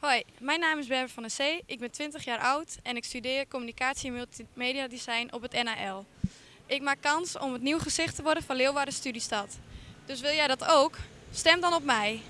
Hoi, mijn naam is Berber van der Zee. Ik ben 20 jaar oud en ik studeer communicatie en multimedia design op het NAL. Ik maak kans om het nieuw gezicht te worden van Leeuwarden Studiestad. Dus wil jij dat ook? Stem dan op mij.